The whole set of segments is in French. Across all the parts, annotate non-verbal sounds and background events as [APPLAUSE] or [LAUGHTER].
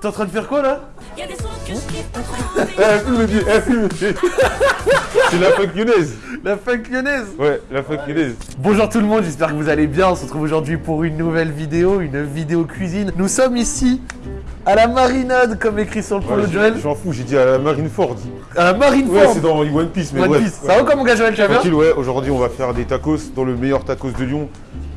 T'es en train de faire quoi là des sons que je [LAUGHS] Eh, filme dit, eh, filme. C'est la funk lyonnaise. La funk lyonnaise Ouais, la funk lyonnaise. Bonjour tout le monde, j'espère que vous allez bien. On se retrouve aujourd'hui pour une nouvelle vidéo, une vidéo cuisine. Nous sommes ici à la marinade, comme écrit sur le polo Ouais, de Joël. je m'en fous, j'ai dit à la Marineford. À la Marineford. Ouais, c'est dans One Piece, mais One bref. Piece. Ça va quoi mon gars Joël, bien Tranquille, ouais, aujourd'hui on va faire des tacos dans le meilleur tacos de Lyon,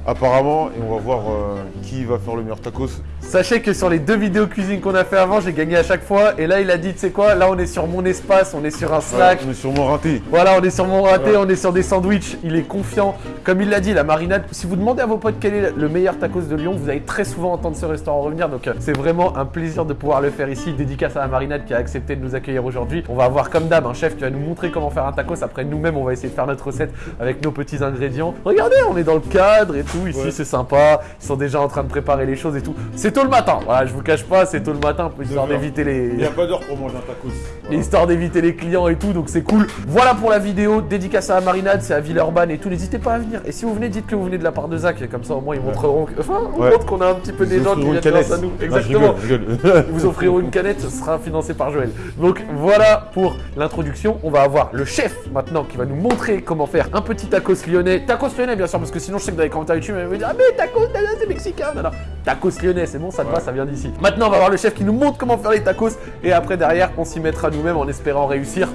apparemment, et on va voir euh, qui va faire le meilleur tacos. Sachez que sur les deux vidéos cuisine qu'on a fait avant, j'ai gagné à chaque fois. Et là, il a dit, tu sais quoi, là on est sur mon espace, on est sur un Slack. Ouais, on est sûrement raté. Voilà, on est sur mon raté, Ouais. on est sur des sandwichs, il est confiant. Comme il l'a dit, la marinade, si vous demandez à vos potes quel est le meilleur tacos de Lyon, vous allez très souvent entendre ce restaurant revenir. Donc euh, c'est vraiment un plaisir de pouvoir le faire ici. Dédicace à la marinade qui a accepté de nous accueillir aujourd'hui. On va avoir comme d'hab un chef qui va nous montrer comment faire un tacos. Après nous-mêmes, on va essayer de faire notre recette avec nos petits ingrédients. Regardez, on est dans le cadre et tout, ici Ouais. c'est sympa. Ils sont déjà en train de préparer les choses et tout. C'est tôt le matin, voilà, je vous cache pas, c'est tôt le matin, histoire d'éviter les... Il n'y a pas d'heure pour manger un tacos. Voilà. Histoire d'éviter les clients et tout, donc c'est cool. Voilà pour la vidéo, dédicace à la marinade, c'est à Villeurbanne et tout. N'hésitez pas à venir. Et si vous venez, dites que vous venez de la part de Zach, comme ça au moins ils montreront. que- Enfin, on Ouais. montre qu'on a un petit peu des gens qui viennent grâce à nous. Ah, Exactement. [LAUGHS] Ils vous offriront une canette, ce sera financé par Joël. Donc voilà pour l'introduction. On va avoir le chef maintenant qui va nous montrer comment faire un petit tacos lyonnais. Tacos lyonnais bien sûr, parce que sinon je sais que dans les commentaires YouTube, ils vont me dire Ah mais tacos, c'est mexicain. Non, non. Tacos lyonnais, c'est bon, ça te va, ça vient d'ici. Maintenant on va avoir le chef qui nous montre comment faire les tacos. Et après derrière, on s'y mettra nous-mêmes en espérant réussir.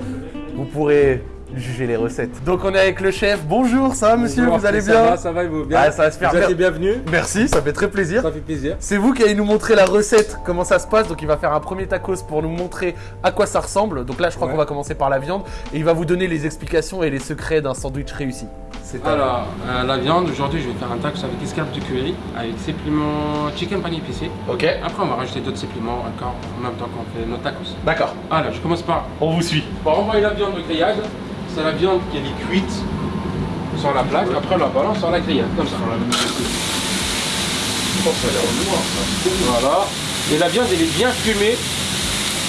Vous pourrez juger les recettes. Donc on est avec le chef. Bonjour, ça va monsieur, Bonjour, vous allez ça bien? va, ça va, et vous bien Ah, ça va super Vous êtes les bienvenus, Merci, ça fait très plaisir. ça fait plaisir. C'est vous qui allez nous montrer la recette, comment ça se passe. Donc il va faire un premier tacos pour nous montrer à quoi ça ressemble. Donc là, je crois Ouais. qu'on va commencer par la viande et il va vous donner les explications et les secrets d'un sandwich réussi. Alors, euh, la viande, aujourd'hui je vais faire un tacos avec escalope de curry, avec supplément chicken pané épicé. Ok, Après on va rajouter d'autres suppléments encore en même temps qu'on fait nos tacos. d'accord. Alors, je commence par, On vous suit. par envoyer la viande au grillage. C'est la viande qui est cuite sur la plaque, après on la balance sur la grillade, comme ça. Voilà. Et la viande elle est bien fumée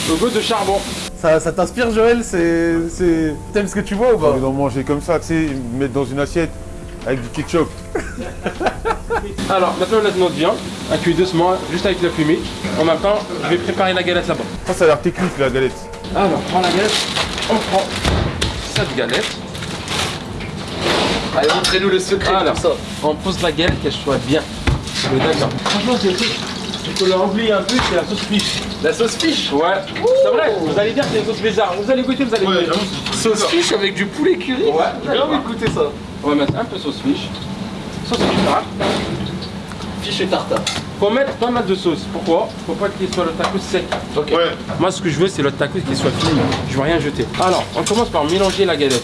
au goût de charbon. Ça, ça t'inspire, Joël C'est, c'est... T'aimes ce que tu vois ou J'ai pas? Envie d'en manger comme ça, tu sais, mettre dans une assiette avec du ketchup. [LAUGHS] Alors, maintenant on laisse notre viande, à cuire doucement, juste avec la fumée. En même temps, je vais préparer la galette là-bas. Ça, ça a l'air technique la galette. Alors, on prend la galette, on prend cette galette. Allez, montrez-nous le secret Alors, ça. on pose la galette qu'elle soit bien. D'accord. Franchement, c'est le truc. Il faut un peu, c'est la sauce fiche. La sauce fiche Ouais, c'est vrai, vous allez dire que c'est une sauce bizarre. Vous allez goûter, vous allez goûter. Sauce fiche avec du poulet curry Ouais, J'ai envie de goûter ça. On va mettre un peu sauce fiche. Sauce fiche là. Fiche et tartare. Faut mettre pas mal de sauce. Pourquoi? Faut pas qu'il soit le tacos sec. Ok. Ouais. Moi, ce que je veux, c'est le tacos qui soit fini. Je veux rien jeter. Alors, on commence par mélanger la galette.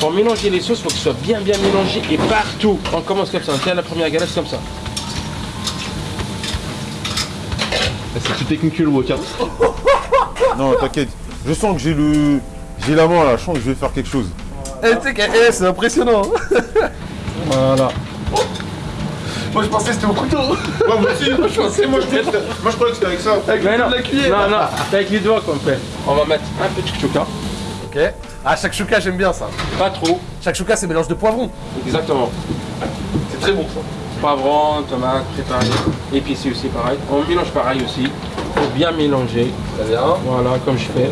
Pour mélanger les sauces, il faut que ce soit bien, bien mélangé et partout. On commence comme ça. On tient la première galette comme ça. C'est tout technique le workout. [LAUGHS] Non, t'inquiète. Je sens que j'ai le. J'ai la main là, je sens que je vais faire quelque chose. Eh, tu sais que eh, c'est impressionnant. [LAUGHS] Voilà. Moi, je pensais que c'était au couteau. moi aussi, moi je pensais, moi je, moi, je croyais que c'était avec ça. Avec Mais non, la cuillère. non, non, c'est avec les doigts qu'on fait. On va mettre un peu de chouchouka. Ok. Ah, shakshuka, j'aime bien ça. Pas trop. Shakshuka, c'est mélange de poivrons. Exactement. C'est très bon ça. Poivron, tomate, préparé. Épicé aussi, pareil. On mélange pareil aussi. Faut bien mélanger. Très bien. Voilà, comme je fais.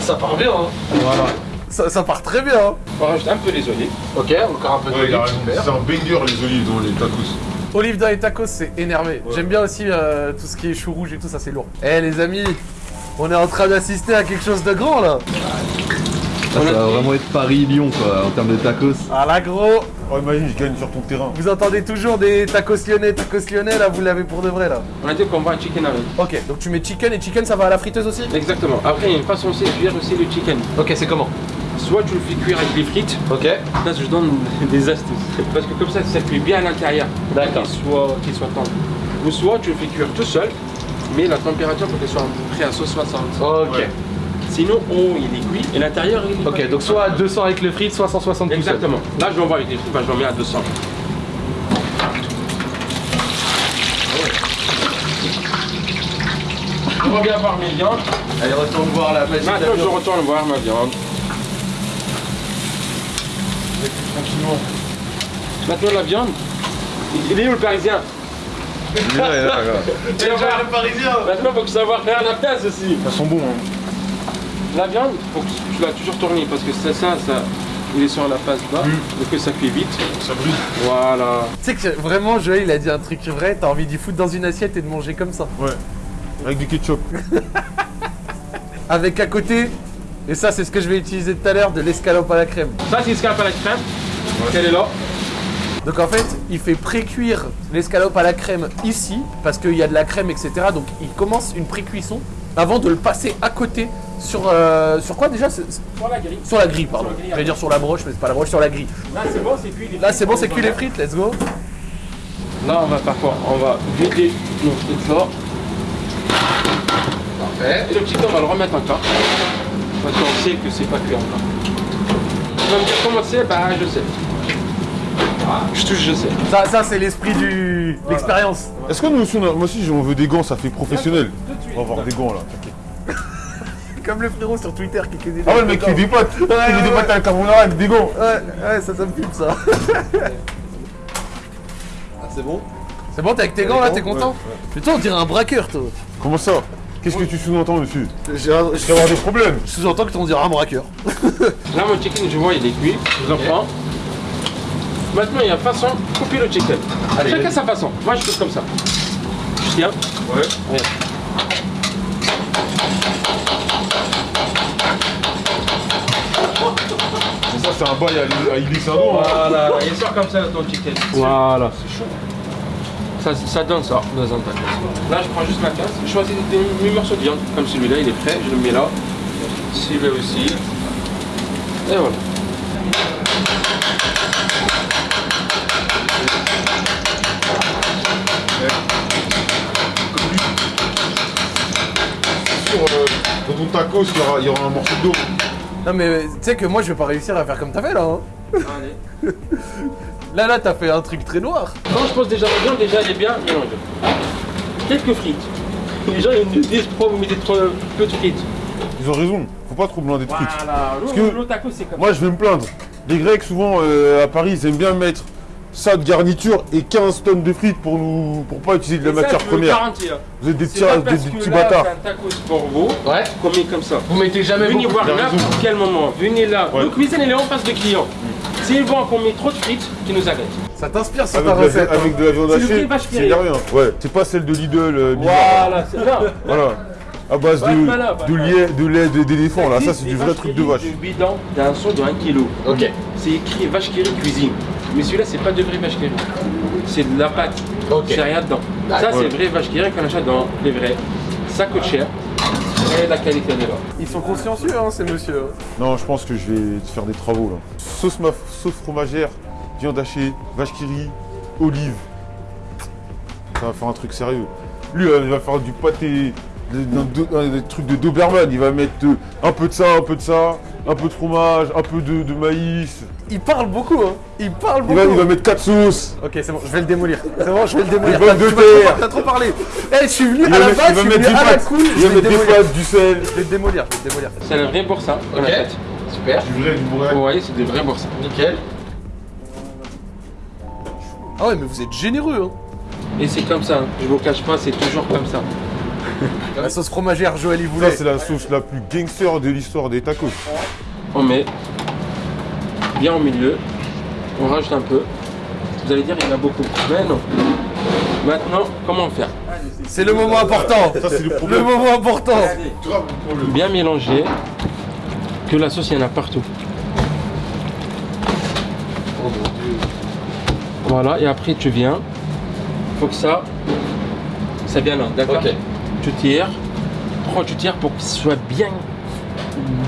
Ça part bien, hein. Voilà. Ça, ça part très bien, hein. On rajoute un peu les olives. Ok, encore un peu Ouais, il a d'olive, raison. super. C'est un banger les olives dans les tacos. Olive dans les tacos, c'est énervé. J'aime bien aussi euh, tout ce qui est chou rouge et tout, ça c'est lourd. Eh les amis, on est en train d'assister à quelque chose de grand là. Ça va vraiment être Paris-Lyon quoi, en termes de tacos. Ah là gros, Oh, imagine, je gagne sur ton terrain. vous entendez toujours des tacos lyonnais, tacos lyonnais, là vous l'avez pour de vrai là. On a dit qu'on va un chicken avec. Ok, donc tu mets chicken et chicken ça va à la friteuse aussi? Exactement. Après, il y a une façon aussi de cuire aussi le chicken. Ok, c'est comment? Soit tu le fais cuire avec les frites. Ok. Là, je donne [LAUGHS] des astuces. Parce que comme ça, ça cuit bien à l'intérieur. D'accord. Qu'il soit, tendre. Ou soit tu le fais cuire tout seul, mais la température faut qu'elle soit à peu près à 160. Ok. Ouais. Sinon, haut il est cuit et l'intérieur il est Ok, donc soit à 200 avec le frites, soit 160 tout seul. Exactement. Là, je l'envoie avec les frites, bah, je l'en mets à 200. Je reviens voir mes viandes. Allez, retourne voir la la Maintenant, je retourne voir ma viande. Tranquillement. Maintenant, la viande. Il est où le parisien? Il est là, il est là, on [LAUGHS] Maintenant, faut que savoir faire la place aussi. Ça sent bon, hein. La viande, faut que tu l'as toujours tourné parce que c'est ça, ça, il est sur la face bas, donc que ça cuit vite. Ça brûle. Voilà. Tu sais que vraiment, Joël, il a dit un truc vrai, t'as envie d'y foutre dans une assiette et de manger comme ça. Ouais. Avec du ketchup. [LAUGHS] Avec à côté, et ça c'est ce que je vais utiliser tout à l'heure, de l'escalope à la crème. Ça, c'est escalope à la crème. Elle est là. Donc en fait, il fait pré-cuire l'escalope à la crème ici, parce qu'il y a de la crème, etc. Donc il commence une pré-cuisson avant de le passer à côté sur... euh, sur quoi déjà Sur la grille. Sur la grille, pardon. Sur la grille, Je vais dire sur la broche, mais c'est pas la broche, sur la grille. Là, c'est bon, c'est cuit. les Là c'est bon, frites. c'est cuit les frites, let's go. Là, on va faire quoi On va vider nos frites là. Parfait. Et le petit on va le remettre encore. Parce qu'on sait que c'est pas cuit encore. Tu vas me dire comment c'est Bah, je sais. Je touche, je sais. Ça, ça c'est l'esprit du... l'expérience. Est-ce que nous aussi, on a- moi aussi, on veut des gants, ça fait professionnel. On va avoir des gants là, t'inquiète. Comme le frérot sur Twitter qui cuisine. Ah ouais, le mec qui des pâtes. Il fait des à la carbonara avec des gants. Ouais, ouais, ça, ça me filme ça. [LAUGHS] Ah, c'est bon C'est bon, t'es avec tes gants là, t'es content Putain, on dirait un braqueur, toi. Comment ça Qu'est-ce que tu sous-entends dessus J'ai un- Tu vas avoir des problèmes. Je sous-entends que tu on dirait un braqueur. Là, mon chicken, je vois, il est cuit. Je le reprends. Maintenant, il y a façon de couper le chicken. Chacun sa façon. Moi, je fais comme ça. Je tiens. Ouais. C'est un bail à, Sardon. hein. Voilà, il sort comme ça ton chicken. Voilà. C'est chaud. Ça, ça donne ça dans un tacos. Là, je prends juste ma casse. Je choisis des, des morceaux de viande. Comme celui-là, il est prêt. Je le mets là. Celui-là aussi. Et voilà. Euh, dans ton tacos, il y aura, il y aura un morceau d'eau. Non mais tu sais que moi je vais pas réussir à faire comme t'as fait là. hein. Allez. [LAUGHS] Là là t'as fait un truc très noir. Quand je pose déjà la viande, déjà, elle est bien mélangée. Quelques frites. Les gens, ils nous disent pourquoi vous mettez trop peu de frites. Ils ont raison. Faut pas trop blinder de frites. Voilà. que- Le, le taco, c'est comme Moi, je vais me plaindre. Les Grecs, souvent, euh, à Paris, ils aiment bien mettre ça de garniture et 15 tonnes de frites pour nous, pour pas utiliser de la ça, matière première. Vous êtes des petits, des, des petits là, bâtards. un tacos pour vous Ouais. qu'on met comme ça. Vous mettez jamais Venez voir raison. n'importe quel moment. Venez là. Ouais. Le cuisine, elle est en face de client. S'ils voient qu'on met trop de frites, qu'ils nous arrêtent. Ça t'inspire sur Avec, la- recette. hein. avec de la viande hachée, c'est rien. Ouais, c'est pas celle de Lidl. euh. Voilà, c'est là. Voilà. À base de pas de lait, de lait de- d'éléphant, là. Ça, c'est du vrai truc de vache. Du bidon d'un son de 1 kg. Ok. C'est écrit vache qui rit cuisine. Mais celui-là, c'est pas de vrai vache qui. C'est de la pâte. Ok. C'est rien dedans. Ça, c'est vrai vache qui qu'on achète dans les vrais. Ça coûte cher. Et la qualité elle est là. Ils sont consciencieux hein ces monsieur. Non, je pense que je vais te faire des travaux, là. Sauce, ma... sauce fromagère, viande hachée, vache qui rit, olive. Ça va faire un truc sérieux. Lui, euh, il va faire du pâté, un- des trucs de Doberman. Il va mettre euh, un peu de ça, un peu de ça, un peu de fromage, un peu de, de maïs. Il parle beaucoup hein. Il parle Il beaucoup. va, il va mettre quatre sauces. Ok c'est bon, je vais le démolir. C'est bon, je vais le démolir. T'as- de tu m'as trop- terre. T'as trop parlé. Eh, je suis venu Il à la base, il va je suis mettre venu des à la pâtes. cool. il Je va vais le mettre des démolir. pâtes, du sel. Je vais le démolir, je vais le démolir. C'est un vrai boursin qu'on Ok. achète. Super. Du vrai, du vrai. Vous voyez, c'est des vrais boursins. Nickel. Ah ouais mais vous êtes généreux hein. Et c'est comme ça. hein. Je vous cache pas, c'est toujours comme ça. La sauce fromagère Joël il Ça, voulait. c'est la sauce la plus gangster de l'histoire des tacos. On met bien au milieu. On rajoute un peu. Vous allez dire il y en a beaucoup. Mais non. Maintenant, comment faire? C'est le moment important. Ça, c'est le moment important. Bien mélanger. Que la sauce, il y en a partout. Voilà, et après tu viens. Faut que ça, ça vienne là, d'accord? Ok. Tu tires. Pourquoi tu tires pour qu'il soit bien,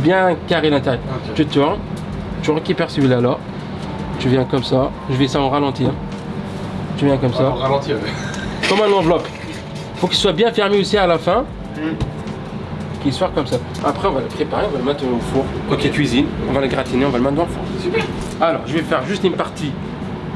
bien carré l'intérieur. Ok. Tu tournes, tu récupères celui-là là. Tu viens comme ça. Je vais ça en ralentir. Tu viens comme ça. ralentir. [LAUGHS] Comme un enveloppe. Faut qu'il soit bien fermé aussi à la fin. Qu'il soit comme ça. Après, on va le préparer, on va le mettre au four. Côté cuisine, on va le gratiner, on va le mettre dans le four. Super. Alors, je vais faire juste une partie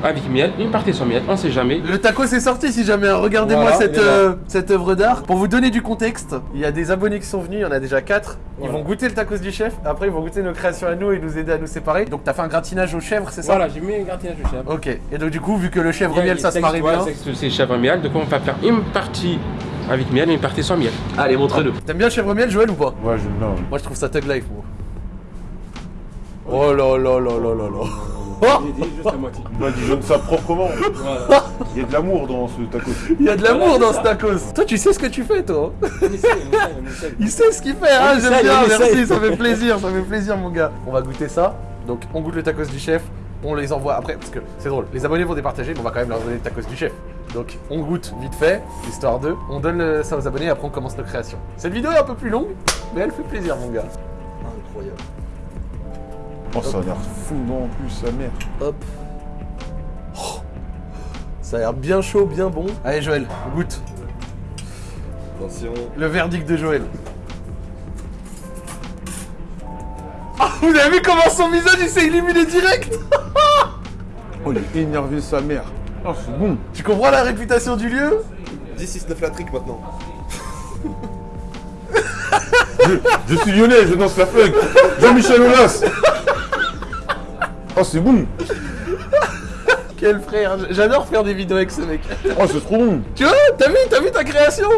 avec miel, une partie sans miel, on sait jamais. Le taco c'est sorti si jamais, regardez-moi Voilà, cette, là. euh, cette œuvre d'art. Pour vous donner du contexte, il y a des abonnés qui sont venus, il y en a déjà 4. Ils Voilà. vont goûter le tacos du chef, après ils vont goûter nos créations à nous et nous aider à nous séparer. Donc t'as fait un gratinage aux chèvres, c'est ça? Voilà, j'ai mis un gratinage de chèvre. Ok, et donc du coup, vu que le chèvre miel ça se marie bien. C'est chèvre miel, donc on va faire une partie avec miel et une partie sans miel. Allez, montre-le. T'aimes bien le chèvre miel, Joël ou pas? Ouais, j'aime bien. Moi je trouve ça thug life, moi. Oh là là là là là là. Oh J'ai dit juste la moitié. Il badigeonne ça proprement. Voilà. Il y a de l'amour dans ce tacos. Il y a de l'amour Voilà, dans ce tacos. Toi tu sais ce que tu fais, toi. On on on. Il sait ce qu'il fait, hein, On j'aime bien, on merci, ça fait plaisir, ça fait plaisir mon gars. On va goûter ça, donc on goûte le tacos du chef, on les envoie après, parce que c'est drôle, les abonnés vont départager, mais on va quand même leur donner le tacos du chef. Donc on goûte vite fait, histoire d'eux, on donne ça aux abonnés, après on commence nos créations. Cette vidéo est un peu plus longue, mais elle fait plaisir mon gars. Incroyable. Oh, ça a l'air fondant en plus, sa mère. Hop. Oh. Ça a l'air bien chaud, bien bon. Allez Joël, goûte. Attention. Le verdict de Joël. Ah, vous avez vu comment son visage il s'est illuminé direct? [LAUGHS] Oh, il est énervé, sa mère. Oh, c'est bon. Tu comprends la réputation du lieu? 10-6-9 la trick maintenant. Je suis lyonnais, je danse la funk. Jean-Michel Aulas. Oh, c'est bon. [LAUGHS] Quel frère J'adore faire des vidéos avec ce mec. Oh, c'est trop bon. Tu vois T'as vu T'as vu ta création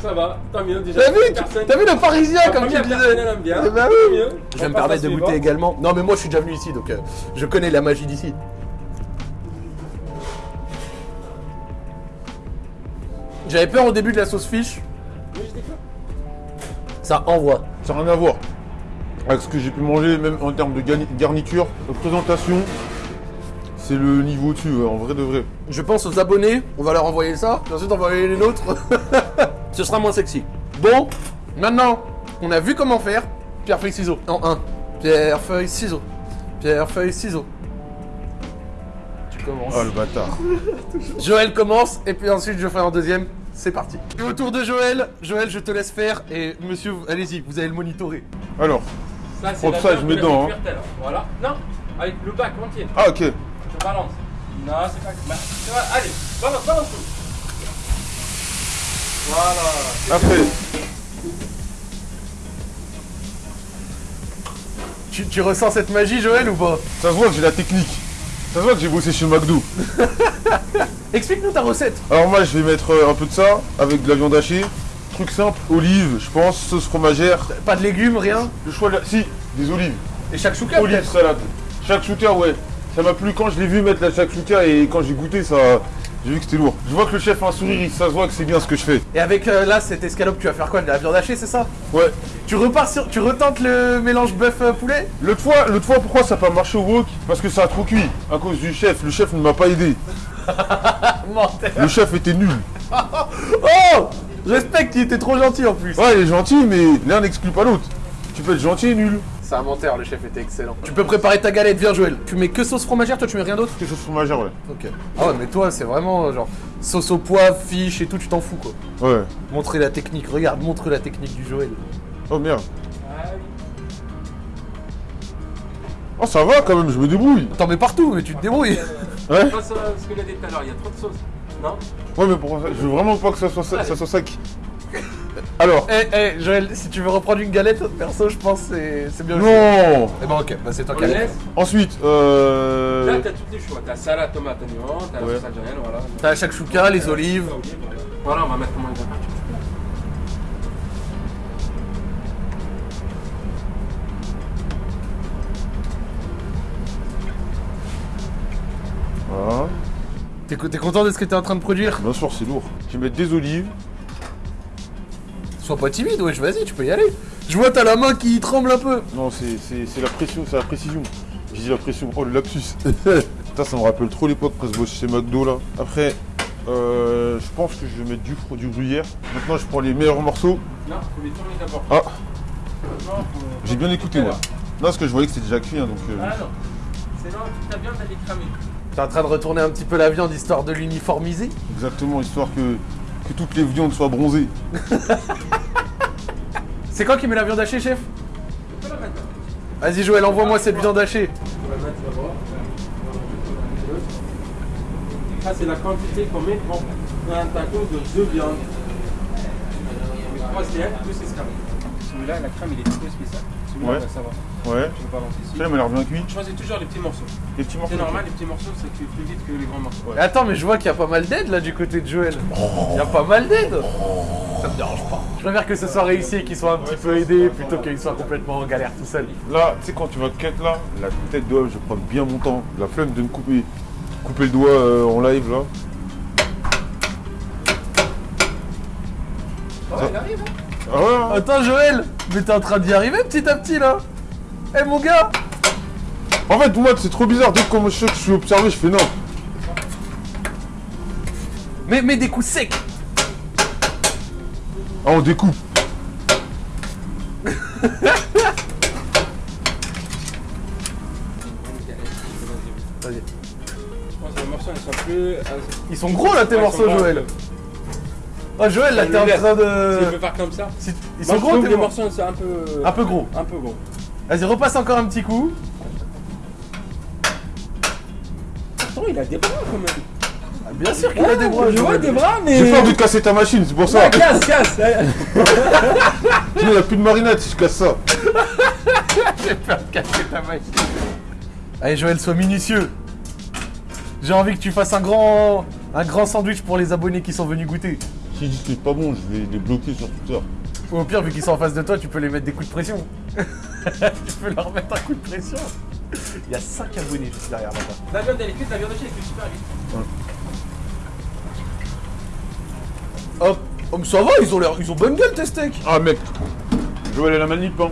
Ça va, tant mieux déjà. T'as vu vu le parisien La comme tu disais bien. Bah oui. Je vais On me permettre de goûter également. Non mais moi je suis déjà venu ici donc euh, je connais la magie d'ici. J'avais peur au début de la sauce fiche. Ça envoie. Ça n'a rien à voir avec ce que j'ai pu manger, même en termes de garni- garniture, de présentation. C'est le niveau au-dessus, ouais, en vrai de vrai. Je pense aux abonnés, on va leur envoyer ça, puis ensuite on va envoyer les nôtres. [LAUGHS] Ce sera moins sexy. Bon, maintenant, on a vu comment faire. Pierre, feuille, ciseaux. En 1. Pierre, feuille, ciseaux. Pierre, feuille, ciseaux. Tu commences. Oh le bâtard. [LAUGHS] Joël commence, et puis ensuite je ferai en deuxième. C'est parti. Au tour de Joël, Joël, je te laisse faire, et monsieur, allez-y, vous allez le monitorer. Alors, Ça, c'est ça, je mets dedans, hein. Voilà. Non, avec le bac entier. ah ok. Je balance. Non, c'est pas. bah. Allez, balance, balance tout. Voilà. Après, Tu, tu ressens cette magie, Joël, ou pas? Ça se voit que j'ai la technique. Ça se voit que j'ai bossé chez McDo. [LAUGHS] Explique-nous ta recette. Alors moi, je vais mettre euh, un peu de ça avec de la viande hachée. Truc simple, olives, je pense, sauce fromagère. Pas de légumes, rien. Le choix de la... Si, des olives. Et chaque chouka, Olives, salade. Shakshuka, ouais. Ça m'a plu quand je l'ai vu mettre la shakshuka et quand j'ai goûté, ça... J'ai vu que c'était lourd. Je vois que le chef a un sourire, il- ça se voit que c'est bien ce que je fais. Et avec euh, là, cette escalope, tu vas faire quoi? De la viande hachée, c'est ça? Ouais. Tu repars sur. Tu retentes le mélange bœuf-poulet L'autre fois, l'autre fois, pourquoi ça n'a pas marché au wok? Parce que ça a trop cuit. À cause du chef. Le chef ne m'a pas aidé. [LAUGHS] Le chef était nul. [LAUGHS] Oh respecte, il était trop gentil en plus. Ouais, il est gentil, mais l'un n'exclut pas l'autre. Tu peux être gentil et nul. C'est un menteur, le chef était excellent. Tu peux préparer ta galette, viens Joël. Tu mets que sauce fromagère, toi tu mets rien d'autre Quelque chose fromagère, ouais. Ok. Ah ouais, mais toi c'est vraiment genre sauce au poivre, fiche et tout, tu t'en fous quoi. Ouais. Montrer la technique, regarde, montre la technique du Joël. Oh merde. Ah oui. Oh, ça va quand même, je me débrouille. T'en mets partout, mais tu te débrouilles. Ouais. Pas ça, ce qu'on a dit tout à l'heure, il y a trop de sauce. Non Ouais, mais pour ça, je veux vraiment pas que ça soit, ça, ça soit sec. Alors. Eh, eh, Joël, si tu veux reprendre une galette, perso, je pense que c'est- c'est bien. Non Eh ben ok, bah c'est toi On qui as laisse. Ensuite, Là, euh... t'as tous les choix. T'as salade, tomate, oignon, t'as Ouais. la sauce algérienne, voilà. T'as la shakshuka, les olives. Voilà, on va mettre comment il va. Voilà. T'es co- t'es content de ce que t'es en train de produire? Bien sûr, c'est lourd. Je vais mettre des olives. Sois pas timide, wesh, vas-y, tu peux y aller. Je vois, t'as la main qui tremble un peu. Non, c'est la pression, c'est la précision. J'ai dit la pression, oh le lapsus. [LAUGHS] Putain, ça me rappelle trop l'époque quand je bossais chez McDo là. Après, euh, je pense que je vais mettre du, fro- du gruyère. Maintenant, je prends les meilleurs morceaux. Non, faut les tourner d'abord. Ah, Non, j'ai bien écouté moi. Non, parce que je voyais que c'était déjà cuit, hein, donc. euh, Ah non. C'est là toute ta viande, elle est cramée. T'es en train de retourner un petit peu la viande histoire de l'uniformiser Exactement, histoire que, que toutes les viandes soient bronzées. [LAUGHS] C'est quoi qui met la viande hachée, chef? Tu peux la mettre là. Vas-y, Joël, envoie-moi cette viande hachée. Ça, c'est la quantité qu'on met pour un taco de deux viandes. Trois steaks, plus escargot. Celui-là, la crème, il est un peu spécial. Celui-là, Ouais. bah, ça va. Ouais. Je vais balancer ici. Celui-là, il m'a l'air bien cuit. Choisis toujours les petits morceaux. Les petits morceaux. C'est normal, les petits morceaux, c'est cuit plus vite que les grands morceaux. Attends, mais je vois qu'il y a pas mal d'aide là du côté de Joël. Il y a pas mal d'aide. Ça me dérange pas. Je préfère que ce soit réussi et qu'il soit un petit peu aidé plutôt qu'il soit complètement en galère tout seul. Là, tu sais, quand tu vas cut là, la tête d'oeuf, je vais prendre bien mon temps. La flemme de me couper, couper le doigt euh, en live là. il arrive, hein Ah ouais, hein. Attends Joël, mais t'es en train d'y arriver petit à petit là. Eh mon gars En fait, moi, c'est trop bizarre. Dès que comme je je suis observé, je fais non. mais, mais des coups secs Ah, on découpe. Vas-y. Ils sont euh, gros là tes morceaux. Joël. Oh Joël là Je t'es en train Si je de... peux faire comme ça. Si- Ils sont gros les morceaux c'est un peu. Un peu gros. Un peu gros. Vas-y repasse encore un petit coup. Pourtant, il a des bras quand même. Ah, bien sûr qu'il a des bras Je vois Joël. des bras, mais. J'ai peur de casser ta machine, c'est pour ça. Ah, casse, casse [LAUGHS] il n'y a plus de marinade si je casse ça. [LAUGHS] J'ai peur de casser ta machine. Allez Joël, sois minutieux. J'ai envie que tu fasses un grand, un grand sandwich pour les abonnés qui sont venus goûter. Si je dis que c'est pas bon, je vais les bloquer sur Twitter. Ou au pire, vu qu'ils sont en face de toi, tu peux les mettre des coups de pression. [LAUGHS] tu peux leur mettre un coup de pression. Il y a 5 abonnés juste derrière là-bas. La viande, elle est cuite, la viande hachée, elle est super vite. Hop. Oh, mais ça va, ils ont l'air, ils ont bonne gueule tes steaks. Ah, mec. Joël et la manip, hein.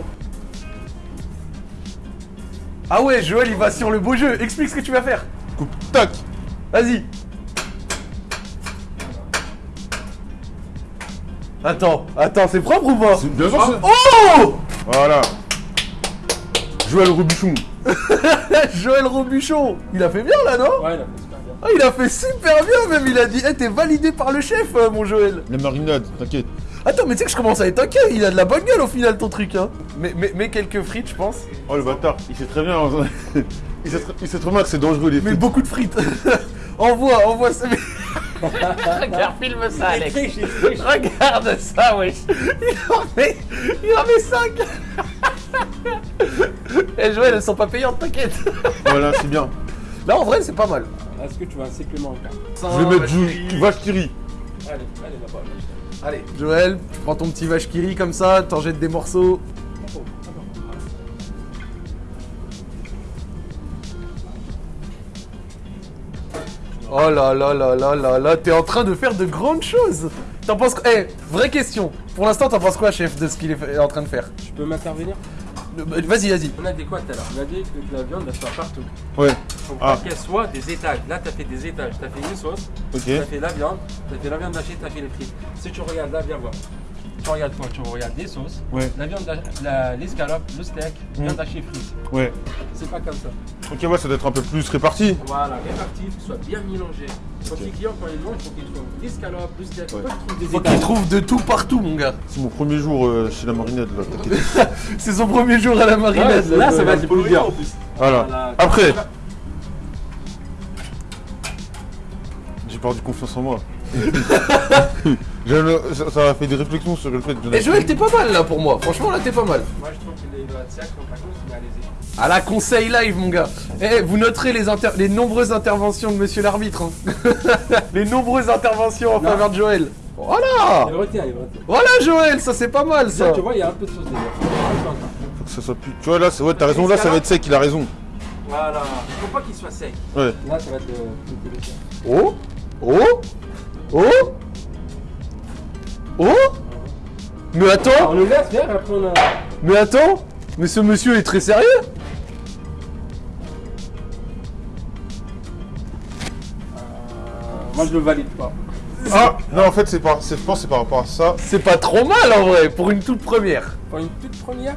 Ah ouais, Joël, il va sur le beau jeu. Explique ce que tu vas faire. Coupe, tac. Vas-y. Attends, attends, c'est propre ou pas C'est- Bien sûr, c'est- Oh Voilà. Joël Robuchon. [LAUGHS] Joël Robuchon, il a fait bien là, non Ouais, il a fait super bien. Ah, il a fait super bien même, il a dit, Eh, t'es validé par le chef, euh, mon Joël. La marinade, t'inquiète. Attends, mais tu sais que je commence à être inquiet, il a de la bonne gueule au final ton truc, hein. Mais, mais, mais quelques frites, je pense. Oh, le bâtard. Il sait très bien. [LAUGHS] il, sait, tr- il sait très bien que c'est dangereux, les Mais frites. beaucoup de frites. [LAUGHS] envoie, envoie ça. [LAUGHS] Regarde, filme ça, Alex. Regarde ça, wesh. Il en met, il en met 5. [LAUGHS] Et Joël, elles sont pas payantes, t'inquiète. Voilà, c'est bien. Là, en vrai, c'est pas mal. Est-ce que tu veux un supplément encore Je vais mettre du vache qui rit. Allez, allez là-bas. Allez, Joël, tu prends ton petit vache qui rit comme ça, t'en jettes des morceaux. Oh là là là là là là, t'es en train de faire de grandes choses. T'en penses quoi? Eh, vraie question. Pour l'instant, t'en penses quoi, chef, de ce qu'il est en train de faire? Je peux m'intervenir? Euh, bah, Vas-y, vas-y. On a dit quoi tout à l'heure? On a dit que la viande, elle soit partout. Ouais. Faut Ah. qu'elle soit des étages. Là, t'as fait des étages. T'as fait une sauce, Ok. t'as fait la viande, t'as fait la viande hachée, t'as fait les frites. Si tu regardes là, viens voir. Tu regardes quoi Tu regardes les sauces, Ouais. la viande, l'escalope, le steak, viande hachée frites. Ouais. C'est pas comme ça. Ok, ouais, ça doit être un peu plus réparti. Voilà, réparti, que ce soit bien mélangé. Quand les clients, quand ils mangent, il faut qu'ils trouvent l'escalope, le steak. Faut pas qu'ils trouvent des Faut qu'il étages. trouve de tout partout, mon gars. C'est mon premier jour euh, chez la marinade, là. t'inquiète. [LAUGHS] C'est son premier jour à la Ouais, marinade. là, ça va être plus bien. Voilà. Voilà. Après, j'ai perdu confiance en moi. [LAUGHS] Ça ça m'a fait des réflexions sur le fait ai- Et Joël, t'es pas mal là pour moi. Franchement, là, t'es pas mal. Moi, je trouve qu'il doit être sec, comme la cause, mais allez-y. À la conseil live, mon gars. Eh, vous noterez les, inter- les nombreuses interventions de monsieur l'arbitre. hein. [LAUGHS] les nombreuses interventions en Non. faveur de Joël. Voilà Il retient, il retient. Voilà, Joël, ça c'est pas mal ça. Là, tu vois, il y a un peu de sauce déjà. Faut que ça soit plus. Tu vois, là, c'est- ouais, t'as raison, là, ça va être sec, il a raison. Voilà. Faut pas qu'il soit sec. Ouais. Là, ça va être euh. Oh Oh Oh Oh Mais attends on le laisse faire, après on a. Mais attends Mais ce monsieur est très sérieux Moi, je le valide pas. Ah Non, en fait, c'est par... c'est- je pense que c'est par rapport à ça. C'est pas trop mal en vrai, pour une toute première. Pour une toute première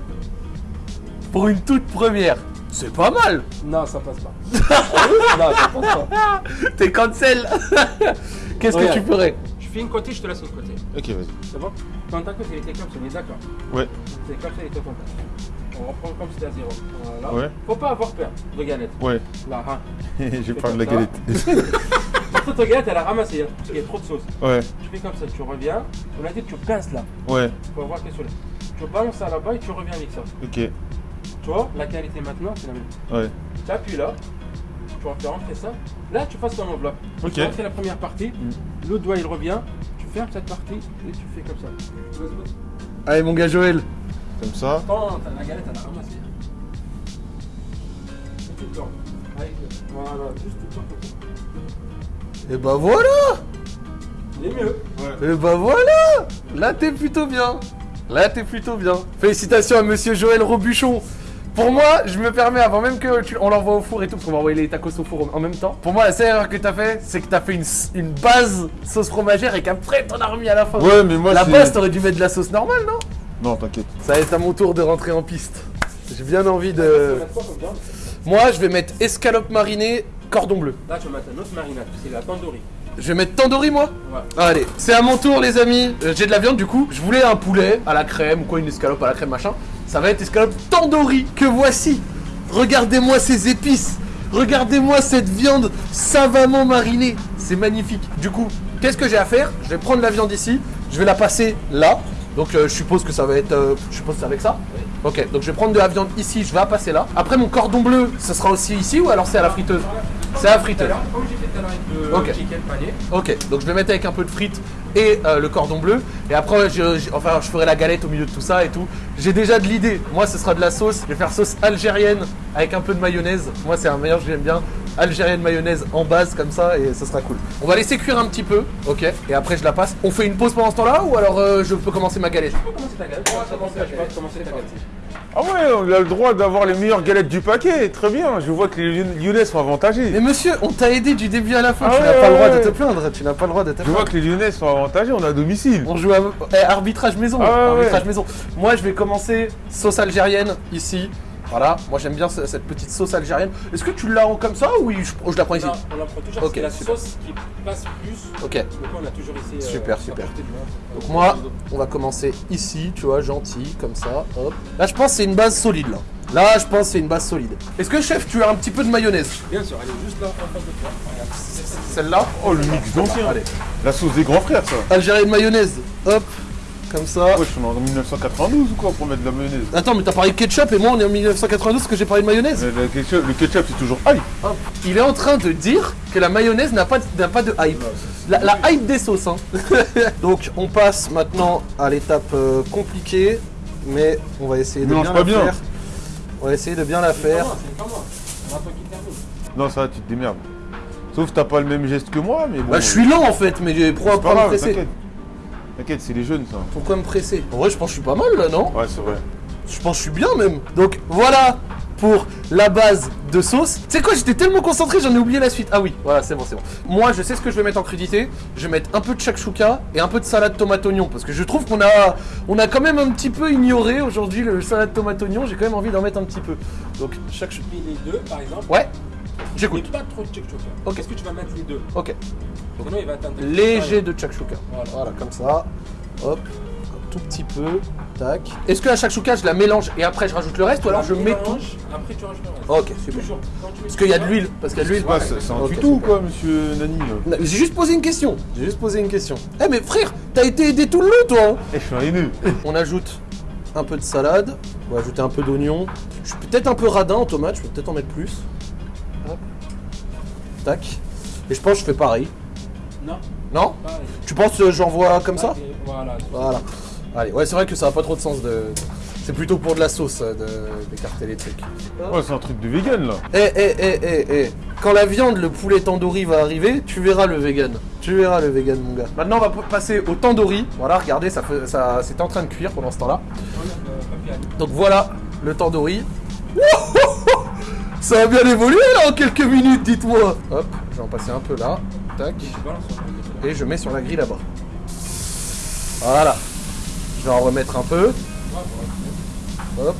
Pour une toute première. C'est pas mal Non, ça passe pas. [LAUGHS] non, ça passe pas. T'es cancel [LAUGHS] Qu'est-ce que tu ferais fais une côté, je te laisse une côté. Ok, vas-y. C'est bon Quand ta côte, elle était comme ça, on est d'accord. Ouais. C'est comme ça, elle était contact. On reprend comme c'était à zéro. Voilà. Ouais. Faut pas avoir peur de galette. Ouais. Là, hein. [LAUGHS] J'ai C'est peur de la galette. [LAUGHS] Toute ta galette, elle a ramassé, hein, parce qu'il y a trop de sauce. Ouais, Tu fais comme ça, tu reviens. On a dit que tu pinces là. ouais, Pour voir qu'est-ce que c'est. Tu balances ça là-bas et tu reviens avec ça. ok, Tu vois, la qualité maintenant, c'est la même. ouais. Tu appuies là, tu vas faire rentrer ça. Là, tu passes ton enveloppe. Ok. Tu fais la première partie, l'autre doigt il revient, tu fermes cette partie et tu fais comme ça. Allez, mon gars Joël. Comme ça. Attends, t'as la galette, elle a ramassé. Tout le temps. Avec- Voilà, juste tout le temps. Et bah voilà Il est mieux. Et bah voilà Là, t'es plutôt bien. Là, t'es plutôt bien. Félicitations à monsieur Joël Robuchon. Pour moi, je me permets, avant même que tu, on l'envoie au four et tout, parce qu'on va envoyer les tacos au four en en même temps. Pour moi, la seule erreur que t'as fait, c'est que t'as fait une, une base sauce fromagère et qu'après t'en as remis à la fin. Ouais, mais moi la base, t'aurais dû mettre de la sauce normale, non? Non, t'inquiète. Ça va être à mon tour de rentrer en piste. J'ai bien envie Tu vas de. mettre quoi comme viande? Moi, je vais mettre escalope marinée, cordon bleu. Là, tu vas mettre un autre marinade, c'est la tandoori. Je vais mettre tandoori, moi Ouais. Allez, c'est à mon tour les amis. Euh, J'ai de la viande du coup. Je voulais un poulet à la crème ou quoi, une escalope à la crème machin. Ça va être escalope tandoori que voici. Regardez-moi ces épices. Regardez-moi cette viande savamment marinée. C'est magnifique. Du coup, qu'est-ce que j'ai à faire? Je vais prendre la viande ici. Je vais la passer là. Donc euh, je suppose que ça va être... euh, je suppose que c'est avec ça? Ok, donc je vais prendre de la viande ici, je vais la passer là. Après mon cordon bleu, ce sera aussi ici ou alors c'est à la friteuse? C'est à la friteuse. Comme j'ai fait tout à l'heure avec le Ok. chicken pané. Ok, donc je vais mettre avec un peu de frites et euh, le cordon bleu. Et après, je, je- enfin, je ferai la galette au milieu de tout ça et tout. J'ai déjà de l'idée. Moi, ce sera de la sauce. Je vais faire sauce algérienne avec un peu de mayonnaise. Moi, c'est un meilleur, j'aime bien. Algérienne mayonnaise en base comme ça et ça sera cool. On va laisser cuire un petit peu, ok Et après, je la passe. On fait une pause pendant ce temps-là ou alors euh, je peux commencer ma galette? Tu peux commencer ta galette. Commencer ta galette. Ah ouais, on a le droit d'avoir les meilleures galettes du paquet. Très bien. Je vois que les Lyon- Lyonnais sont avantagés. Mais monsieur, on t'a aidé du début à la fin. Ah tu n'as ouais, pas le droit de te plaindre. Tu n'as pas le droit de te Je plaindre. vois que les Lyonnais sont avantagés. On à domicile. On joue à eh, arbitrage maison. Ah arbitrage maison. Moi, je vais commencer sauce algérienne ici. Voilà. Moi, j'aime bien ce- cette petite sauce algérienne. Est-ce que tu l'as en comme ça ou je, je la prends ici Non, on la prend toujours Ok, parce que la super. sauce qui passe plus. Ok. Donc on a toujours essayé. euh, Super, super. Donc moi, on va commencer ici, tu vois, gentil, comme ça. Hop. Là, je pense que c'est une base solide là. Là, je pense que c'est une base solide. Est-ce que chef, tu as un petit peu de mayonnaise? Bien sûr, elle est juste là en face de toi. Regarde. Celle-là? Oh, le mix d'anciens. Allez. La sauce des grands frères, ça. Algérienne mayonnaise. Hop. Comme ça. Ouais, je suis en 1992 ou quoi pour mettre de la mayonnaise Attends, mais t'as parlé de ketchup et moi on est en 1992 parce que j'ai parlé de mayonnaise. Le ketchup, le ketchup, c'est toujours aïe. Hop. Il est en train de dire que la mayonnaise n'a pas, pas de hype. La, la hype des sauces. Hein. [LAUGHS] Donc on passe maintenant à l'étape euh, compliquée, mais on va essayer de bien la bien. faire. On va essayer de bien la faire. Pas moi. Va. Non, ça, tu te démerdes. Sauf que t'as pas le même geste que moi, mais bon. Bah je suis lent en fait, mais pourquoi pas pas me presser t'inquiète. T'inquiète, c'est les jeunes, ça. Pourquoi me presser? En vrai je pense que je suis pas mal là, non? Ouais, c'est vrai. Je pense que je suis bien même. Donc voilà pour la base de sauce. Tu sais quoi, j'étais tellement concentré, j'en ai oublié la suite. Ah oui, voilà, c'est bon, c'est bon. Moi, je sais ce que je vais mettre en crudité. Je vais mettre un peu de shakshuka et un peu de salade tomate oignon parce que je trouve qu'on a on a quand même un petit peu ignoré aujourd'hui le salade tomate oignon, j'ai quand même envie d'en mettre un petit peu. Donc shakshuka. Puis les deux, par exemple. Ouais. Mais J'écoute. pas trop de Ok. Est-ce que tu vas mettre les deux OK. Sinon, il va atteindre. Léger de shakshuka. Voilà. Voilà, comme ça. Hop. Un tout petit peu. Tac. Est-ce que la shakshuka, je la mélange et après je rajoute le reste ou alors je mets tout mélange, Après, tu rajoutes le reste. OK, super. Toujours. Parce qu'il y a de l'huile, parce qu'il y a de l'huile. Ouais, c'est un tuto ou quoi, monsieur Nani J'ai juste posé une question. J'ai juste posé une question. Eh mais frère, t'as été aidé tout le long toi hein Eh, je suis un haineux. [LAUGHS] On ajoute un peu de salade. On va ajouter un peu d'oignon. Je suis peut-être un peu radin en tomate, je vais peut-être en mettre plus. Tac. Et je pense que je fais pareil. Non, Non pareil. Tu penses que j'envoie comme ça Voilà. Voilà. Allez, ouais c'est vrai que ça a pas trop de sens de. C'est plutôt pour de la sauce euh, de- d'écarter les trucs. Ouais, c'est un truc de vegan là. Eh eh eh eh eh Quand la viande, le poulet tandoori va arriver, tu verras le vegan. Tu verras le vegan mon gars. Maintenant on va passer au tandoori. Voilà, regardez, ça, fait- ça c'était en train de cuire pendant ce temps-là. Donc voilà le tandoori. Ça a bien évolué là en quelques minutes, dites-moi. Hop, je vais en passer un peu là. Tac. Et je mets sur la grille là-bas. Voilà. Je vais en remettre un peu. Hop.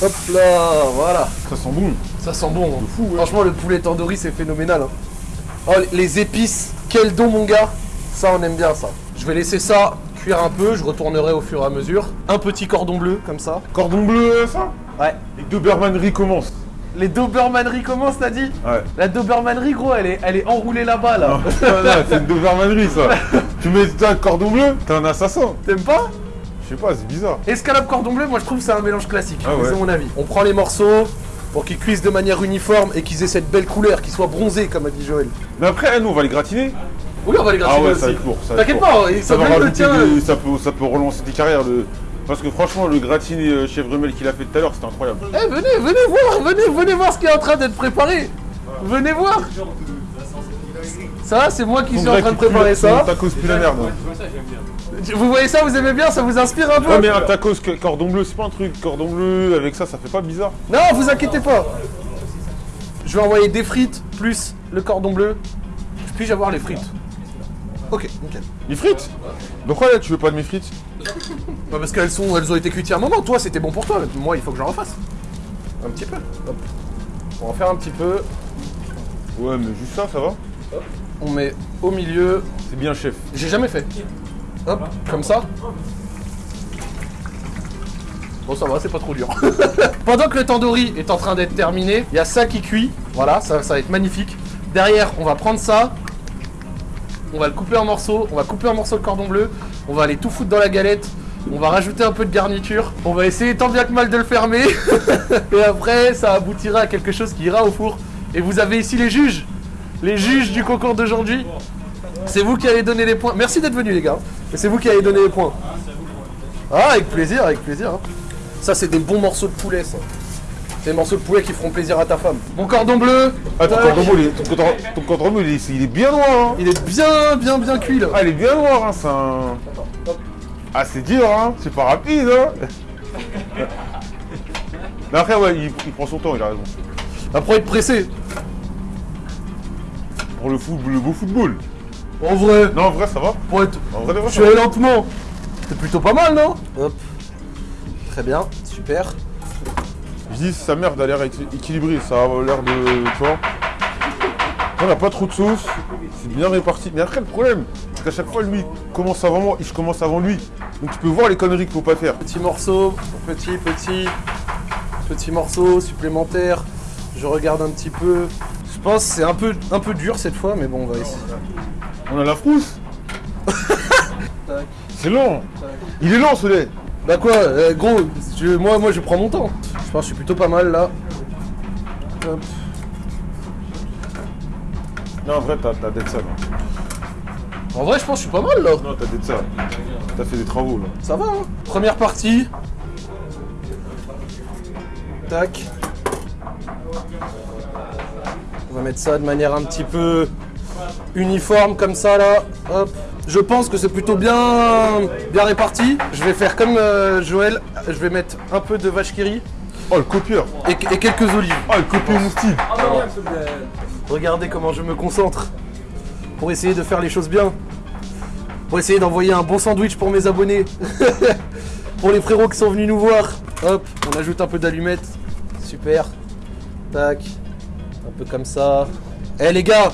Hop là, voilà. Ça sent bon. Ça sent bon. hein. Franchement, le poulet tandoori, c'est phénoménal. hein. Oh, les épices, quel don, mon gars. Ça, on aime bien ça. Je vais laisser ça cuire un peu. Je retournerai au fur et à mesure. Un petit cordon bleu, comme ça. Cordon bleu, ça? Ouais. Les Doberman commencent. Les Dobermaneries commencent, t'as dit Ouais. La Dobermanerie, gros, elle est, elle est enroulée là-bas, là. [LAUGHS] C'est une Dobermanerie ça. [LAUGHS] tu mets un cordon bleu, t'es un assassin. T'aimes pas Je sais pas, c'est bizarre. Escalope cordon bleu, moi je trouve que c'est un mélange classique. Ah ouais. C'est mon avis. On prend les morceaux pour qu'ils cuisent de manière uniforme et qu'ils aient cette belle couleur, qu'ils soient bronzés, comme a dit Joël. Mais après, nous on va les gratiner. Oui, on va les Ah gratiner ouais, aussi. ça va être lourd. T'inquiète pas, Ça des- peut, ça peut relancer tes carrières. Le... Parce que franchement, le gratiné euh, chèvre rumel qu'il a fait tout à l'heure, c'était incroyable. Eh, venez, venez voir, venez, venez voir ce qui est en train d'être préparé. Venez voir. Ça, c'est moi qui suis en train de préparer ça. Tacos la merde. Vous voyez ça, vous aimez bien, ça vous inspire un peu Ouais, mais un tacos cordon bleu, c'est pas un truc. Cordon bleu, avec ça, ça fait pas bizarre. Non, vous inquiétez pas. Je vais envoyer des frites plus le cordon bleu. Puis-je avoir les frites Ok, nickel. Les frites? Pourquoi là, tu veux pas de mes frites? Bah parce qu'elles sont, elles ont été cuites il y a un moment. Toi, c'était bon pour toi. Moi, il faut que j'en refasse. Un petit peu. Hop. On va en faire un petit peu. Ouais, mais juste ça, ça va On met au milieu. C'est bien, chef. J'ai jamais fait. Hop, comme ça. Bon, ça va, c'est pas trop dur. [LAUGHS] Pendant que le tandoori est en train d'être terminé, il y a ça qui cuit. Voilà, ça, ça va être magnifique. Derrière, on va prendre ça. On va le couper en morceaux. On va couper en morceaux le cordon bleu. On va aller tout foutre dans la galette. On va rajouter un peu de garniture. On va essayer tant bien que mal de le fermer. [LAUGHS] Et après, ça aboutira à quelque chose qui ira au four. Et vous avez ici les juges. Les juges du concours d'aujourd'hui. C'est vous qui allez donner les points. Merci d'être venus les gars. C'est vous qui allez donner les points. Ah, avec plaisir, avec plaisir. hein. Ça, c'est des bons morceaux de poulet, ça. C'est des morceaux de poulet qui feront plaisir à ta femme. Mon cordon bleu. Ah, ton cordon bleu, il est, ton cordon, ton cordon bleu, il est, il est bien noir, hein. Il est bien, bien, bien cuit là. Ah, il est bien noir, hein, c'est un... Ah, c'est dur, hein. C'est pas rapide, hein. [LAUGHS] Mais après, ouais, il, il prend son temps, il a raison. Après être pressé. Pour le, foot, le beau football. En vrai, Non, en vrai, ça va. pour être. En vrai, de vrai, Je va. lentement. C'est plutôt pas mal, non? Hop. Très bien, super. Je dis, sa mère a l'air équi- équilibrée, ça a l'air de. Tu vois On n'a pas trop de sauce, c'est bien réparti. Mais après, le problème, c'est qu'à chaque fois, lui commence avant moi et je commence avant lui. Donc tu peux voir les conneries qu'il faut pas faire. Petit morceau, petit, petit, petit morceau supplémentaire. Je regarde un petit peu. Je pense que c'est un peu, un peu dur cette fois, mais bon, on va essayer. On a la frousse [LAUGHS] C'est lent Il est lent, ce lait Bah quoi, euh, gros, je- moi, moi je prends mon temps. Je pense que je suis plutôt pas mal là. Hop. Non, en vrai, t'as t'as d'être ça, là. En vrai, je pense que je suis pas mal là. Non, t'as d'être ça. T'as fait des travaux, là. Ça va, hein Première partie. Tac. On va mettre ça de manière un petit peu uniforme comme ça là. Hop. Je pense que c'est plutôt bien, bien réparti. Je vais faire comme euh, Joël. Je vais mettre un peu de vache qui rit Oh, le copieur et, et quelques olives. Oh, le copieur mon style Regardez comment je me concentre pour essayer de faire les choses bien. Pour essayer d'envoyer un bon sandwich pour mes abonnés. [LAUGHS] pour les frérots qui sont venus nous voir. Hop, on ajoute un peu d'allumettes. Super. Tac. Un peu comme ça. Eh les gars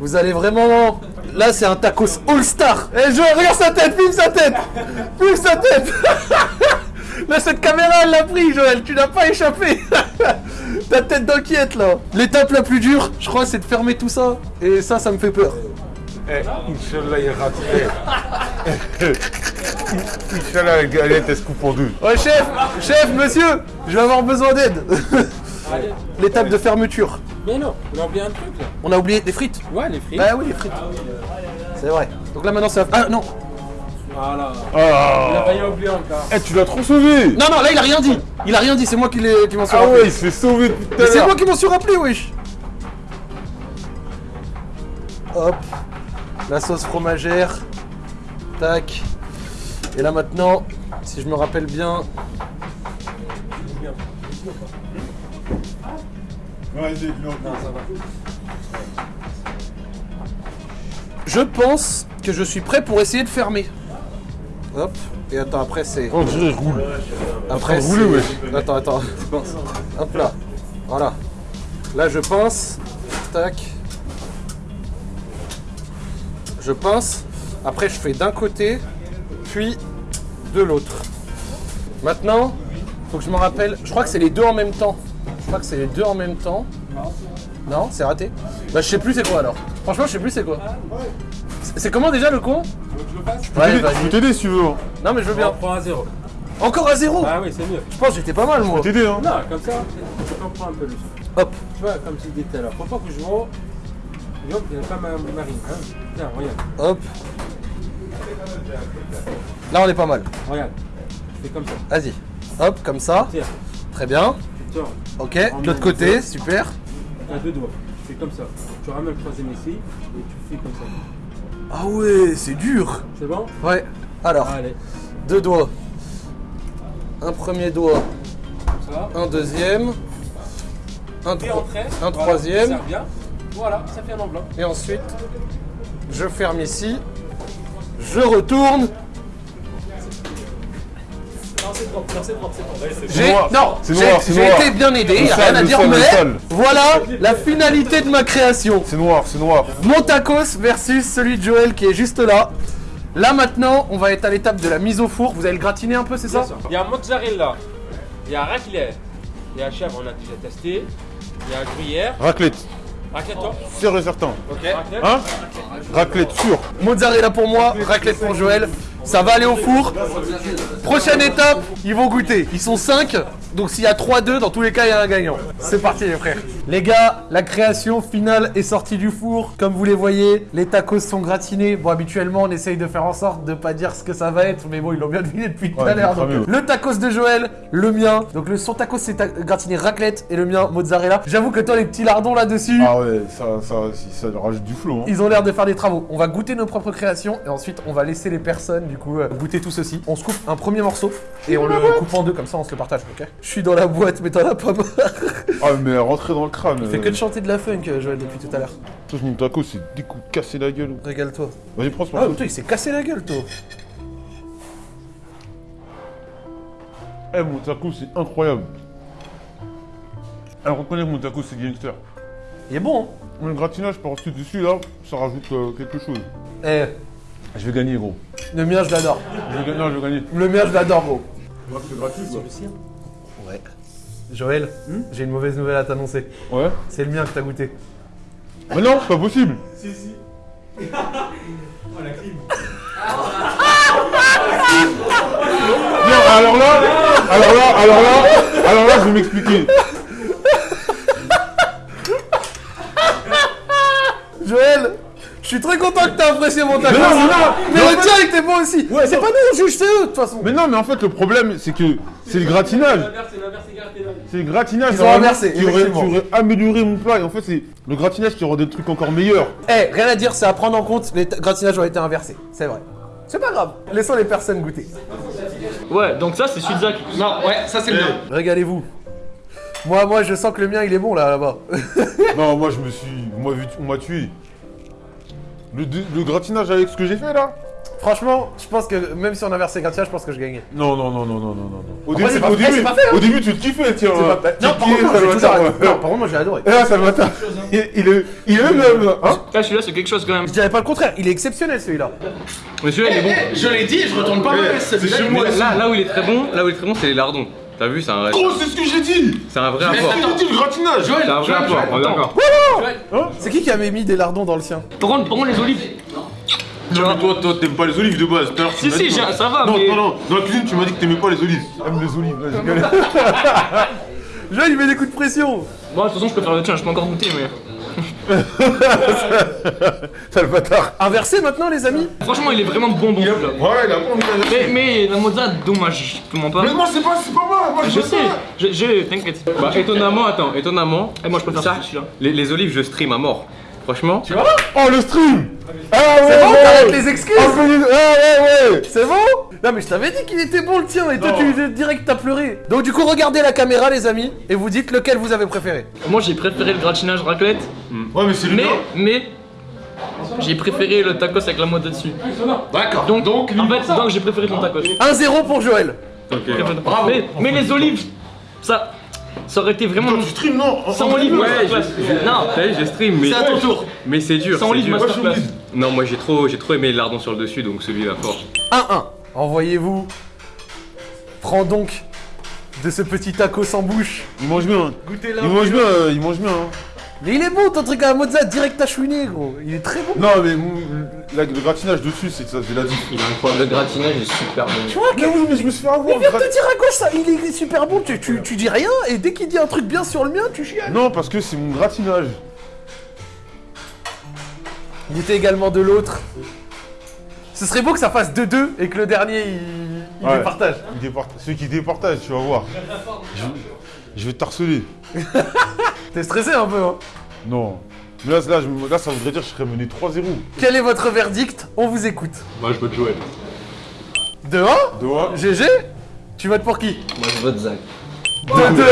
Vous allez vraiment... Là c'est un tacos all-star Eh Joël, regarde sa tête, filme sa tête Filme sa tête [LAUGHS] Là cette caméra elle l'a pris Joël, tu n'as pas échappé [LAUGHS] Ta tête d'inquiète là L'étape la plus dure, je crois, c'est de fermer tout ça. Et ça, ça me fait peur. Eh, Inch'Allah, il rate. Eh. [LAUGHS] Inch'Allah, la galette, elle se coupe en deux. Ouais chef Chef, monsieur Je vais avoir besoin d'aide L'étape de fermeture. Mais non, on a oublié un truc là. On a oublié des frites Ouais, les frites. Bah oui, les frites. C'est vrai. Donc là maintenant c'est... Ah non Voilà. Il a Ah failli oublier encore. Eh, tu l'as trop sauvé Non, non, là il a rien dit Il a rien dit, c'est moi qui, l'ai- qui m'en suis Ah rappelé. ouais, il se fait sauver à c'est moi qui m'en suis rappelé, wesh Hop. La sauce fromagère. Tac. Et là maintenant, si je me rappelle bien... Non, Je pense que je suis prêt pour essayer de fermer. Hop. Et attends, après c'est... On dirait il roule. Après de rouler, c'est- Attends, attends. Hop là. Voilà. Là je pince. Tac. Je pince. Après je fais d'un côté, puis de l'autre. Maintenant, faut que je me rappelle. Je crois que c'est les deux en même temps. Crois que c'est les deux en même temps. Non, c'est raté. Bah je sais plus c'est quoi alors. Franchement je sais plus c'est quoi. C'est c'est comment déjà le con? Ouais, Je peux t'aider si tu veux. Non mais je veux On bien. prend à zéro. Encore à zéro? Ah oui, c'est mieux. Je pense que j'étais pas mal moi. T'aider hein. Non, comme ça, tu comprends un peu le Hop. Tu vois, comme tu disais tout à l'heure. Faut pas que je vois. Hop, il n'y a pas ma marine. Hein. Tiens, regarde. Hop. Là on est pas mal. Regarde. Fais comme ça. Vas-y. Hop, comme ça. Très bien. Ok. De l'autre côté, super. T'as deux doigts. Tu fais comme ça. Tu ramènes le troisième ici et tu fais comme ça. Ah ouais, c'est dur. C'est bon? Ouais. Alors, Allez. deux doigts. Un premier doigt, ça. un deuxième, un, tro- un Voilà, troisième, Ça bien. Voilà, ça fait un enveloppe. et ensuite, je ferme ici, je retourne. Non, c'est propre. Non, c'est propre. C'est propre. J'ai non, été bien aidé, Le y a sale, rien à dire, mais voilà la finalité de ma création. C'est noir, c'est noir. Mon tacos versus celui de Joël qui est juste là. Là maintenant, on va être à l'étape de la mise au four. Vous allez le gratiner un peu, c'est ça? Il y a mozzarella. Il y a raclette. Il y a chèvre, on a déjà testé. Il y a gruyère. Raclette. Raclette, toi? Sûr et certain. Ok. Raclette. Hein? Raclette sûr. Mozzarella pour moi, raclette pour Joël. Ça va aller au four. Prochaine étape, ils vont goûter. Ils sont 5, donc s'il y a 3-2, dans tous les cas, il y a un gagnant. C'est parti les frères. Les gars, la création finale est sortie du four. Comme vous les voyez, les tacos sont gratinés. Bon, habituellement, on essaye de faire en sorte de pas dire ce que ça va être, mais bon, ils l'ont bien deviné depuis tout à l'heure. Le tacos de Joël, le mien. Donc le son tacos c'est ta- gratiné raclette et le mien mozzarella. J'avoue que toi les petits lardons là-dessus. Ah ouais, ça, ça, ça, ça rajoute du flot. Hein. Ils ont l'air de faire des travaux. On va goûter nos propres créations et ensuite on va laisser les personnes du coup euh, goûter tout ceci. On se coupe un premier morceau et on le coupe en deux comme ça on se le partage, ok? Je suis dans la boîte mais t'en as pas marre. Ah mais rentrer dans le crâne. Il fait que de chanter de la funk euh, Joël depuis tout à l'heure. Toi, mon taco, c'est des coups de casser la gueule. Régale-toi. Vas-y, prends ce Ah morceau. toi il s'est cassé la gueule toi. Eh, mon taco, c'est incroyable. Alors, reconnais que mon taco, c'est gangster. Il est bon hein Le gratinage par-dessus dessus, là, ça rajoute euh, quelque chose. Eh, Je vais gagner, gros. Le mien je l'adore. Je vais gagner, non, je vais gagner. Le mien je l'adore gros. C'est gratuit, quoi. Ouais. Joël, j'ai une mauvaise nouvelle à t'annoncer. Ouais. C'est le mien que t'as goûté. Mais non, c'est pas possible. Non, [LAUGHS] alors là, alors là, alors là, alors là, je vais m'expliquer. Joël je suis très content que t'aies apprécié mon tacos. Mais non, mais non, Mais le tien il était bon aussi. c'est pas nous on juge, c'est eux de toute façon. Mais non, mais en fait, le problème, c'est que c'est le gratinage. C'est le gratinage Ils ont inversé, qui aurait, effectivement. qui aurait amélioré mon plat. Et en fait, c'est le gratinage qui rendait le truc encore meilleur. Eh, rien à dire, c'est à prendre en compte, les gratinages ont été inversés, c'est vrai. C'est pas grave, laissons les personnes goûter. Ouais, donc ça c'est Sudzak. Non, ouais, ça c'est le mien. Régalez-vous. Moi, moi, je sens que le mien, il est bon là, là-bas. Non, moi, je me suis. Vu- on m'a tué. Le, le gratinage avec ce que j'ai fait là Franchement, je pense que même si on inversait le gratinage, je pense que je gagnais. Non, non, non, non, non, non, non. non. Au Après, début, c'est pas- au eh, début, c'est pas fait, hein. au début, tu te kiffais, tiens. C'est hein. pas- Non, par contre, moi, j'ai ça tout va, arrêté. ouais. Non, par contre, moi, j'ai adoré. Et là, ça va, il, il est, il est même, hein Là celui-là c'est quelque chose quand même. Je dirais pas le contraire, il est exceptionnel celui-là. Mais celui-là il est bon. Je l'ai dit, je retourne pas celui-là. Mais là, là où il est très bon, là où il est très bon c'est les lardons. T'as vu, c'est un, Gros, c'est ce que j'ai dit c'est un vrai C'est apport. ce que j'ai dit, le gratinage C'est un vrai Joël, apport, Joël, on est d'accord. C'est qui qui avait mis des lardons dans le sien Par contre, par contre les olives. Non, mais toi, toi, t'aimes pas les olives de base. Tout à l'heure, tu Si, si, ça va, Non, mais- non, non, dans la cuisine, tu m'as dit que t'aimais pas les olives. J'aime les olives, là, j'ai. [LAUGHS] Joël, il met des coups de pression. Bon, de toute façon, je peux faire le tien, je peux encore goûter, mais. [LAUGHS] Sale bâtard. Inversé maintenant, les amis Franchement, il est vraiment bon, bon. Ouais, il a pas envie Mais, mais la mozza, dommage, je te mens pas. Mais moi, c'est pas, c'est pas moi, moi, Je sais, je, je t'inquiète. Bah, étonnamment, attends, étonnamment. Et moi, je préfère ça, celui-là. Les, les olives, je stream à mort. Franchement. Tu vois Oh, le stream Ah ouais, C'est bon, ouais. t'arrêtes les excuses Ah, mais- ouais, ouais, ouais C'est bon Non mais je t'avais dit qu'il était bon le tien et toi tu direct t'as pleuré. Donc du coup regardez la caméra les amis et vous dites lequel vous avez préféré. Moi, j'ai préféré le gratinage raclette. Ouais, mais c'est le Mais, mais. J'ai préféré le tacos avec la mozza dessus. D'accord. Donc, Donc, en fait, donc j'ai préféré ton tacos. 1-0 pour Joël. Bravo. Mais, mais les olives, ça. Ça aurait été vraiment. Tu stream, non Sans en- olive, Ouais, masterclass. Non, T'as vu, je stream, mais. c'est à ton tour. Mais c'est dur. Sans dur. masterclass. Non, moi j'ai trop, j'ai trop aimé les lardons sur le dessus, donc celui-là fort. 1-1. Envoyez-vous. Prends donc de ce petit taco sans bouche. Il mange bien. Goûtez-le. Il mange bien, euh, il mange bien. Mais il est bon ton truc à la mozza, direct à chouiner, gros. Il est très bon. Non, mais la- le gratinage dessus, c'est ça, c'est la vie. Il est incroyable. Le gratinage est super bon. Tu vois Mais oui, mais je me suis fait avoir. Il vient de te dire à gauche ça, il est super bon, tu, tu, tu dis rien, et dès qu'il dit un truc bien sur le mien, tu chiales. Non, parce que c'est mon gratinage. Il était également de l'autre. Ce serait beau que ça fasse 2-2 et que le dernier il, il Ouais. départage. Il Ceux qui départagent, tu vas voir. Je, je vais t'harceler. [LAUGHS] T'es stressé un peu, hein Non. Mais là, là, je- là, ça voudrait dire que je serais mené 3-0. Quel est votre verdict On vous écoute. Moi, je vote Joël. De 1 De quoi GG Tu votes pour qui Moi je vote Zach. 2-2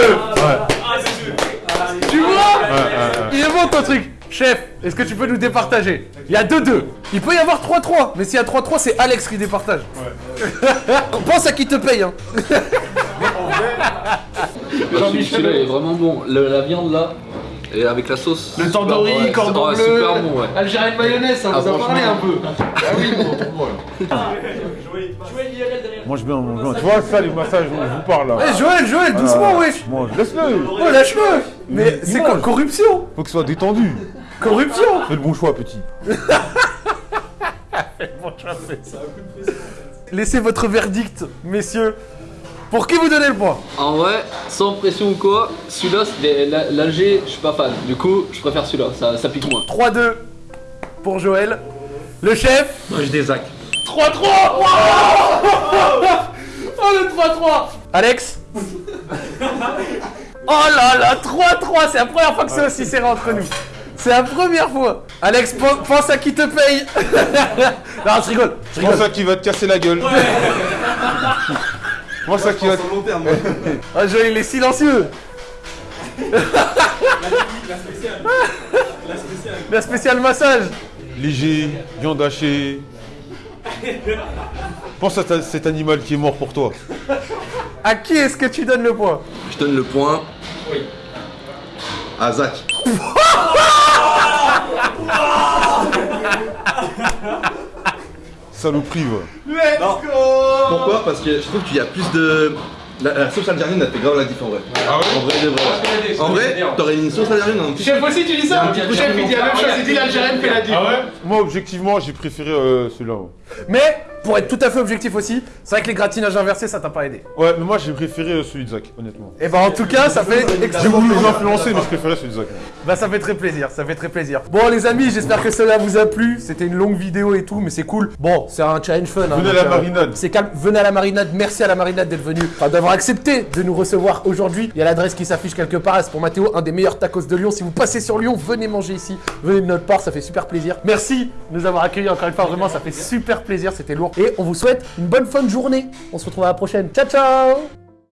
Tu vois Ouais, ouais, ouais. Il est bon ton truc Chef, est-ce que tu peux nous départager Il y a 2-2. Il peut y avoir 3-3, mais s'il y a 3-3, c'est Alex qui départage. [LAUGHS] Pense à qui te paye, hein. Celui-là il est vraiment bon. Le- la viande là, et avec la sauce. Le super tandoori, bon, ouais. cordon Ouais, bleu, super bon, ouais. Algérien de mayonnaise, ça Ah, vous a parlé un peu. Ah oui, bon, pour moi, là. Mange bien, mange bien. Tu vois, ça, les massages je vous parle là. Eh, Joël, Joël, doucement, wesh Mange, laisse-le. Oh, lâche-le Mais c'est quoi Corruption? Faut que ce soit détendu. Corruption? Fais le bon choix, petit. [LAUGHS] Laissez votre verdict, messieurs. Pour qui vous donnez le point En vrai, sans pression ou quoi, celui-là, l'Alger, je suis pas fan. Du coup, je préfère celui-là, ça, ça pique moins. 3-2 pour Joël. Le chef Moi, je des Zach. 3-3 Wow [LAUGHS] Oh le 3-3 Alex Oh là là 3-3 C'est la première fois que c'est aussi serré entre nous C'est la première fois Alex, pense, pense à qui te paye [LAUGHS] Non, je rigole, je rigole ça qui va te casser la gueule. [LAUGHS] Moi, ça qui va te... Ah, Joël, il est silencieux La spéciale massage Léger, viande hachée. Pense à ta- cet animal qui est mort pour toi. À qui est-ce que tu donnes le point? Je donne le point. À Zach. [LAUGHS] Saloperie, va. Pourquoi? Parce que je trouve qu'il y a plus de. La, la sauce algérienne, elle fait grave la diff en vrai. En vrai, de vrai. En vrai, t'aurais une sauce algérienne en petit. Chef aussi, tu dis ça? Chef, il dit la même chose, il dit l'Algérienne fait la diff. Moi, objectivement, j'ai préféré euh, celui-là. ouais. Mais, pour être tout à fait objectif aussi, c'est vrai que les gratinages inversés, ça t'a pas aidé. Ouais, mais moi, j'ai préféré euh, celui de Zach, honnêtement. Et bah en tout cas, ça fait J'ai voulu les plaisir. influencer, mais je préférais celui de Zach. Bah ça fait très plaisir, ça fait très plaisir. Bon les amis, j'espère que cela vous a plu. C'était une longue vidéo et tout, mais c'est cool. Bon, c'est un challenge fun. hein, Venez à la marinade. C'est calme. Venez à la marinade. Merci à la marinade d'être venu, enfin d'avoir accepté de nous recevoir aujourd'hui. Il y a l'adresse qui s'affiche quelque part. C'est pour Mathéo, un des meilleurs tacos de Lyon? Si vous passez sur Lyon, venez manger ici. Venez de notre part, ça fait super plaisir. Merci de nous avoir accueillis encore une fois. Vraiment, ça fait super plaisir. C'était lourd. Et on vous souhaite une bonne fin de journée. On se retrouve à la prochaine. Ciao ciao